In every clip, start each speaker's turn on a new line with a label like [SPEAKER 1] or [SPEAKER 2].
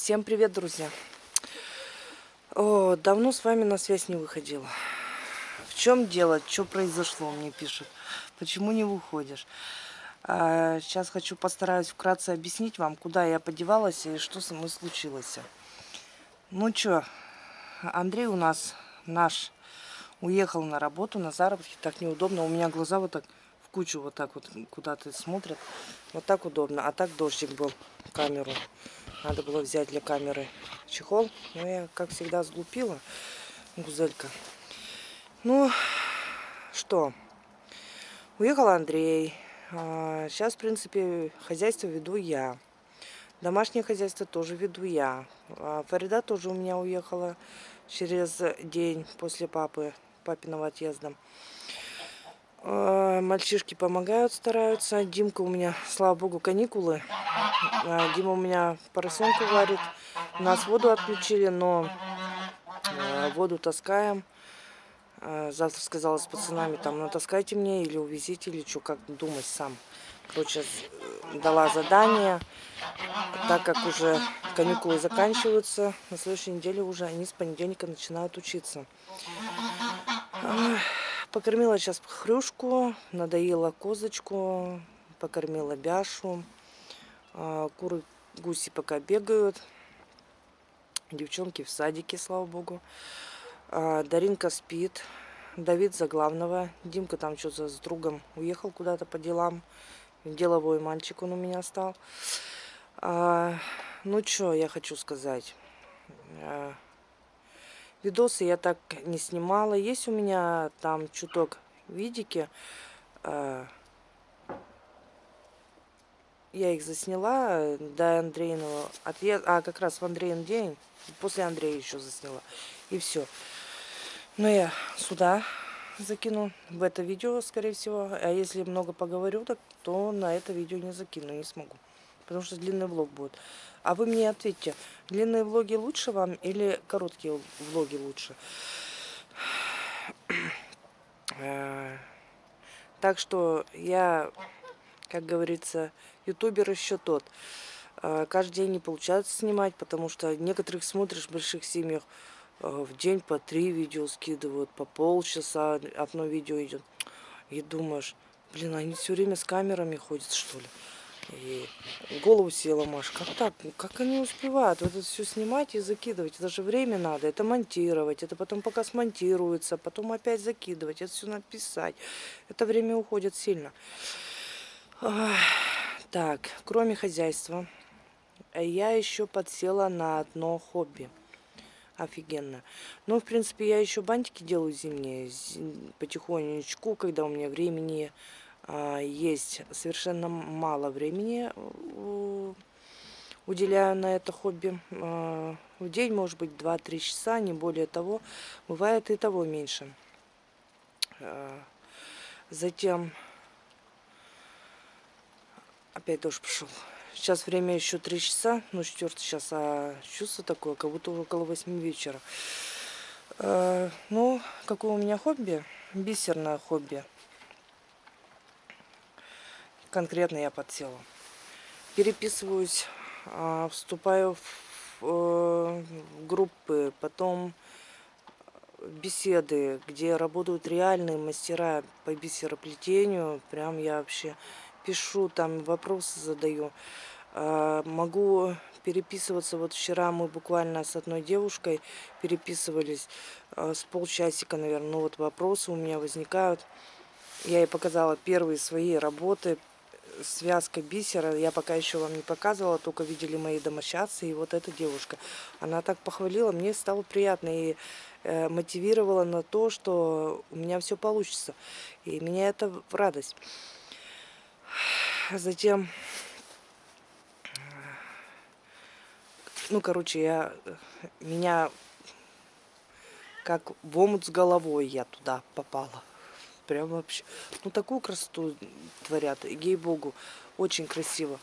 [SPEAKER 1] Всем привет, друзья! О, давно с вами на связь не выходила. В чем дело? Что произошло? Мне пишут. Почему не выходишь? А, сейчас хочу постараюсь вкратце объяснить вам, куда я подевалась и что со мной случилось. Ну что, Андрей у нас наш уехал на работу, на заработки. Так неудобно. У меня глаза вот так в кучу вот так вот куда-то смотрят. Вот так удобно. А так дождик был камеру. Надо было взять для камеры чехол. Но я, как всегда, сглупила. Гузелька. Ну, что. Уехал Андрей. Сейчас, а, в принципе, хозяйство веду я. Домашнее хозяйство тоже веду я. А, Фарида тоже у меня уехала через день после папы, папиного отъезда. А, мальчишки помогают, стараются. Димка у меня, слава богу, каникулы. А, Дима у меня поросенку варит. У нас воду отключили, но а, воду таскаем. Завтра сказала с пацанами, там, натаскайте мне или увезите, или что, как думать сам. Короче, дала задание, так как уже каникулы заканчиваются, на следующей неделе уже они с понедельника начинают учиться. Покормила сейчас хрюшку, надоела козочку, покормила бяшу. А, куры, гуси пока бегают. Девчонки в садике, слава богу. А, Даринка спит. Давид за главного. Димка там что-то с другом уехал куда-то по делам. Деловой мальчик он у меня стал. А, ну что я хочу сказать. Видосы я так не снимала. Есть у меня там чуток видики. А, я их засняла до Андрейного отъезда. А, как раз в Андрейн день. После Андрея еще засняла. И все. Но я сюда закину в это видео, скорее всего. А если много поговорю, так, то на это видео не закину, не смогу. Потому что длинный влог будет. А вы мне ответьте, длинные влоги лучше вам или короткие влоги лучше? Э, так что я, как говорится, ютубер еще тот. Э, каждый день не получается снимать, потому что некоторых смотришь в больших семьях, э, в день по три видео скидывают, по полчаса одно видео идет. И думаешь, блин, они все время с камерами ходят, что ли? И голову села Маш, как так? Как они успевают вот это все снимать и закидывать? Это же время надо, это монтировать, это потом пока смонтируется, потом опять закидывать, это все написать. Это время уходит сильно. Так, кроме хозяйства, я еще подсела на одно хобби. Офигенно. Ну, в принципе, я еще бантики делаю зимние, потихонечку, когда у меня времени есть совершенно мало времени уделяю на это хобби. А, в день, может быть, 2-3 часа, не более того. Бывает и того меньше. А, затем опять дождь пошел. Сейчас время еще 3 часа, ну 4 час, а чувство такое, как будто около 8 вечера. Ну, какое у меня хобби? Бисерное хобби конкретно я подсела. Переписываюсь, а, вступаю в э, группы, потом беседы, где работают реальные мастера по бисероплетению. Прям я вообще пишу, там вопросы задаю. А, могу переписываться. Вот вчера мы буквально с одной девушкой переписывались а, с полчасика, наверное. Ну вот вопросы у меня возникают. Я ей показала первые свои работы, связка бисера. Я пока еще вам не показывала, только видели мои домочадцы. И вот эта девушка, она так похвалила, мне стало приятно и э, мотивировала на то, что у меня все получится. И меня это в радость. Затем, ну, короче, я, меня как в омут с головой я туда попала. Прям вообще. Ну, такую красоту творят. Ей-богу, очень красиво.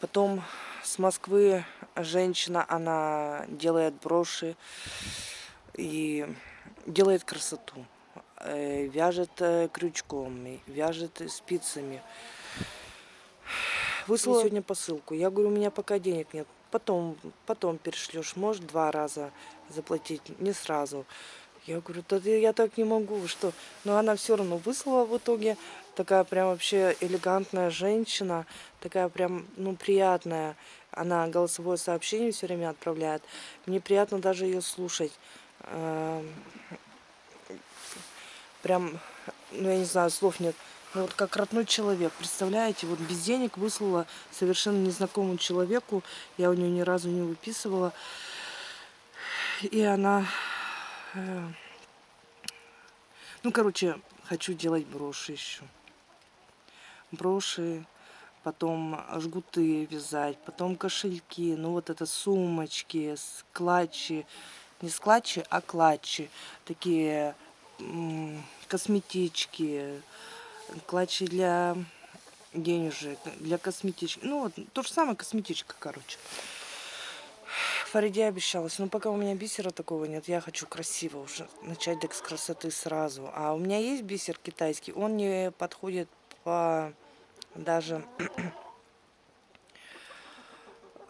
[SPEAKER 1] Потом с Москвы женщина, она делает броши и делает красоту. Э, вяжет э, крючком, вяжет спицами. Выслала сегодня посылку. Я говорю, у меня пока денег нет. потом, потом перешлешь, может два раза заплатить, не сразу. Я говорю, да я так не могу, что? Но она все равно выслала в итоге. Такая прям вообще элегантная женщина, такая прям, ну, приятная. Она голосовое сообщение все время отправляет. Мне приятно даже ее слушать. Эм, прям, ну, я не знаю, слов нет. Ну, вот как родной человек, представляете, вот без денег выслала совершенно незнакомому человеку. Я у нее ни разу не выписывала. И она ну, короче, хочу делать броши еще. Броши, потом жгуты вязать, потом кошельки, ну вот это сумочки, клатчи, не склатчи, а клатчи, такие косметички, клатчи для денежек, для косметички, ну вот то же самое косметичка, короче. Фариде обещалась. Но пока у меня бисера такого нет, я хочу красиво уже начать так с красоты сразу. А у меня есть бисер китайский, он не подходит по даже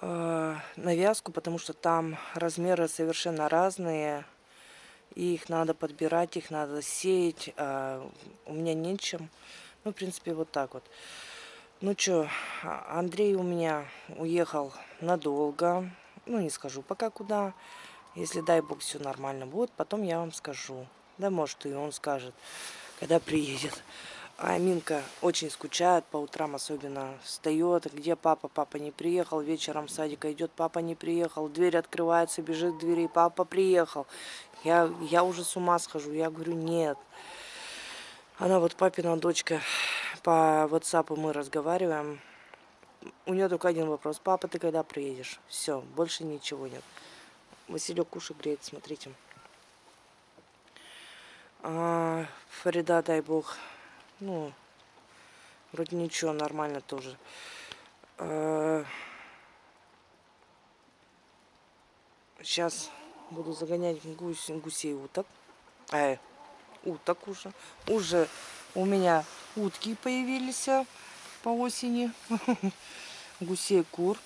[SPEAKER 1] э, навязку, потому что там размеры совершенно разные. И их надо подбирать, их надо сеять. А у меня нечем. Ну, в принципе, вот так вот. Ну что, Андрей у меня уехал надолго ну не скажу пока куда. Если, дай бог, все нормально будет, потом я вам скажу. Да, может, и он скажет, когда приедет. А Минка очень скучает, по утрам особенно встает. Где папа? Папа не приехал. Вечером в садика идет, папа не приехал. Дверь открывается, бежит к двери, папа приехал. Я, я уже с ума схожу. Я говорю, нет. Она вот папина дочка, по WhatsApp мы разговариваем у нее только один вопрос. Папа, ты когда приедешь? Все, больше ничего нет. Василек кушай греет, смотрите. А, Фарида, дай бог. Ну, вроде ничего, нормально тоже. А, сейчас буду загонять гусь, гусей уток. Э, уток уже. Уже у меня утки появились по осени. Гусей, кур.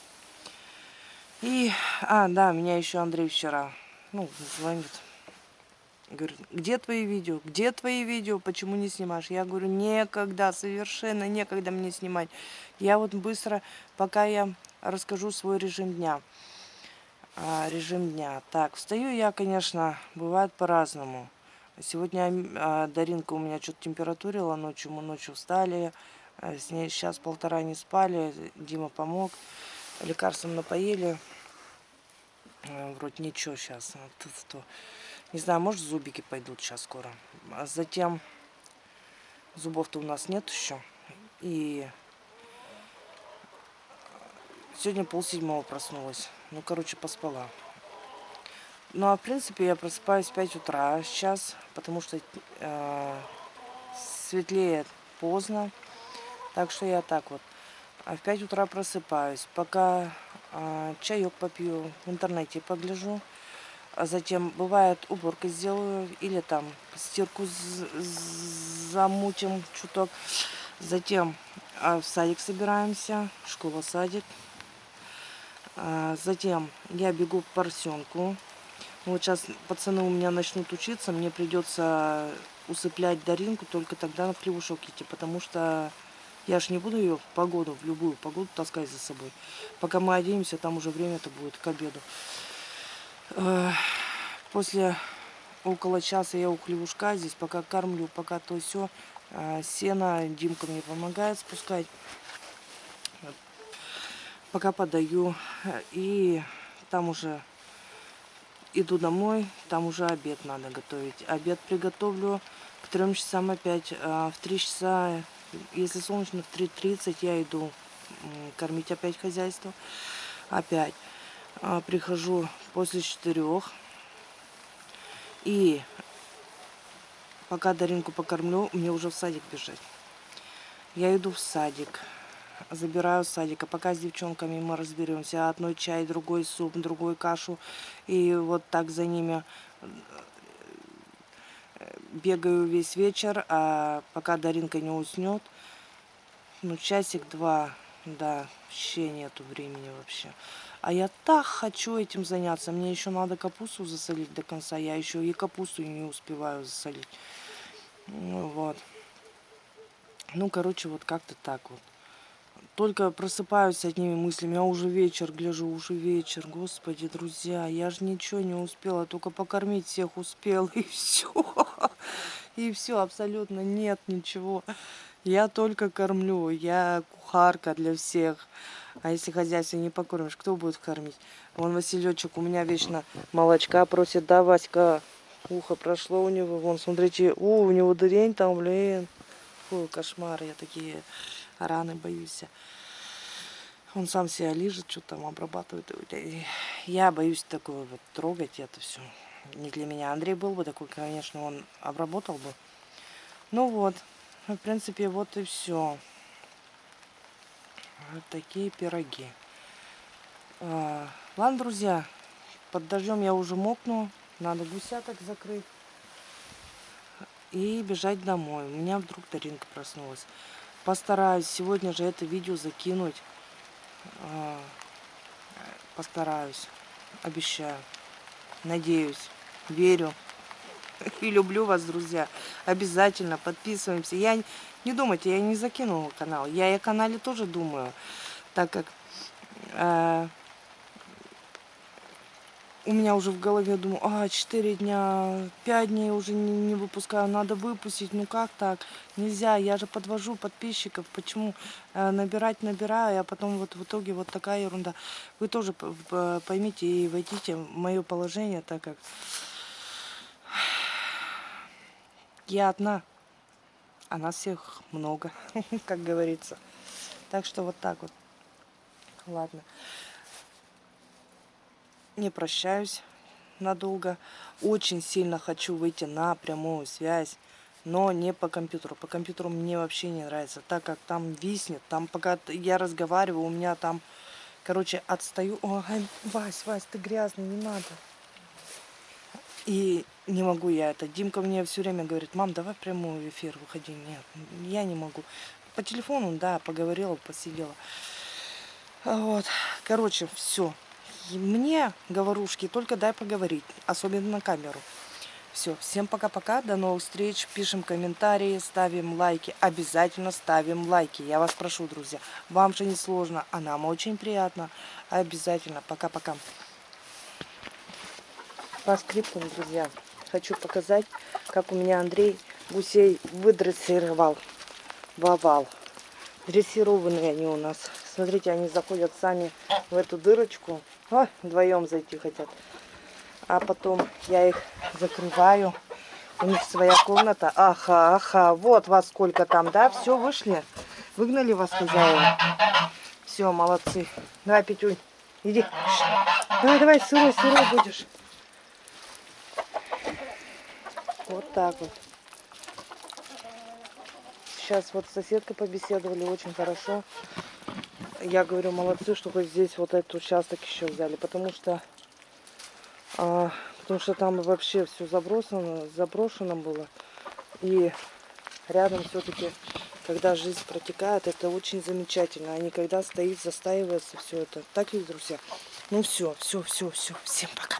[SPEAKER 1] И, а, да, меня еще Андрей вчера, ну, звонит. Говорит, где твои видео? Где твои видео? Почему не снимаешь? Я говорю, некогда, совершенно некогда мне снимать. Я вот быстро, пока я расскажу свой режим дня. А, режим дня. Так, встаю я, конечно, бывает по-разному. Сегодня а, Даринка у меня что-то температурила ночью, мы ночью встали, с ней сейчас полтора не спали. Дима помог. Лекарством напоили. Э, вроде ничего сейчас. Не знаю, может зубики пойдут сейчас скоро. А затем зубов-то у нас нет еще. И сегодня полседьмого проснулась. Ну, короче, поспала. Ну, а в принципе я просыпаюсь в 5 утра сейчас, потому что э, светлеет поздно. Так что я так вот. А в 5 утра просыпаюсь. Пока а, чаек попью, в интернете погляжу. А затем, бывает, уборку сделаю. Или там стирку замутим чуток. Затем а, в садик собираемся. Школа-садик. А, затем я бегу в поросенку. Вот сейчас пацаны у меня начнут учиться. Мне придется усыплять Даринку. Только тогда на плевушок идти. Потому что я ж не буду ее погоду, в любую погоду таскать за собой. Пока мы оденемся, там уже время-то будет к обеду. После около часа я у хлевушка здесь, пока кормлю, пока то все. Сено Димка мне помогает спускать. Пока подаю. И там уже иду домой, там уже обед надо готовить. Обед приготовлю к трем часам опять. В три часа если солнечно, в 3.30 я иду кормить опять хозяйство. Опять. А, прихожу после четырех. И пока Даринку покормлю, мне уже в садик бежать. Я иду в садик. Забираю с садика. Пока с девчонками мы разберемся. Одной чай, другой суп, другой кашу. И вот так за ними бегаю весь вечер, а пока Даринка не уснет, ну, часик-два, да, вообще нету времени вообще. А я так хочу этим заняться. Мне еще надо капусту засолить до конца. Я еще и капусту не успеваю засолить. Ну, вот. Ну, короче, вот как-то так вот. Только просыпаюсь с одними мыслями, а уже вечер, гляжу, уже вечер. Господи, друзья, я же ничего не успела, только покормить всех успела, и все. И все, абсолютно нет ничего. Я только кормлю, я кухарка для всех. А если хозяйство не покормишь, кто будет кормить? Вон Василечек у меня вечно молочка просит, да, Васька? Ухо прошло у него, вон, смотрите, у, у него дырень там, блин. Фу, кошмар, я такие раны боюсь. Он сам себя лежит, что там обрабатывает. Я боюсь такое вот трогать это все. Не для меня. Андрей был бы такой, конечно, он обработал бы. Ну вот, в принципе, вот и все. Вот такие пироги. А, ладно, друзья, под дождем я уже мокну. Надо гусяток закрыть и бежать домой. У меня вдруг Таринка проснулась. Постараюсь сегодня же это видео закинуть. А, постараюсь. Обещаю. Надеюсь. Верю. И люблю вас, друзья. Обязательно подписываемся. Я не думайте, я не закинула канал. Я и о канале тоже думаю. Так как э, у меня уже в голове думаю, а, 4 дня, 5 дней уже не, не выпускаю, надо выпустить, ну как так, нельзя, я же подвожу подписчиков, почему э, набирать набираю, а потом вот в итоге вот такая ерунда. Вы тоже поймите и войдите в мое положение, так как я одна, а нас всех много, как говорится. Так что вот так вот. Ладно не прощаюсь надолго. Очень сильно хочу выйти на прямую связь, но не по компьютеру. По компьютеру мне вообще не нравится, так как там виснет, там пока я разговариваю, у меня там, короче, отстаю. Ой, Вась, Вась, ты грязный, не надо. И не могу я это. Димка мне все время говорит, мам, давай прямой эфир выходи. Нет, я не могу. По телефону, да, поговорила, посидела. Вот, короче, все мне, говорушки, только дай поговорить, особенно на камеру. Все, всем пока-пока, до новых встреч, пишем комментарии, ставим лайки, обязательно ставим лайки, я вас прошу, друзья. Вам же не сложно, а нам очень приятно, обязательно, пока-пока. По скриптам, друзья, хочу показать, как у меня Андрей гусей выдрессировал в овал. Дрессированные они у нас. Смотрите, они заходят сами в эту дырочку. О, вдвоем зайти хотят. А потом я их закрываю. У них своя комната. Аха, аха. Вот вас сколько там, да? Все, вышли? Выгнали вас хозяева? Все, молодцы. Давай, Петюнь, иди. Давай, давай, сырой, сырой будешь. Вот так вот. Сейчас вот соседка побеседовали очень хорошо я говорю, молодцы, что хоть здесь вот этот участок еще взяли, потому что, а, потому что там вообще все забросано, заброшено было. И рядом все-таки, когда жизнь протекает, это очень замечательно. А не когда стоит, застаивается все это. Так ведь, друзья? Ну все, все, все, все. Всем пока.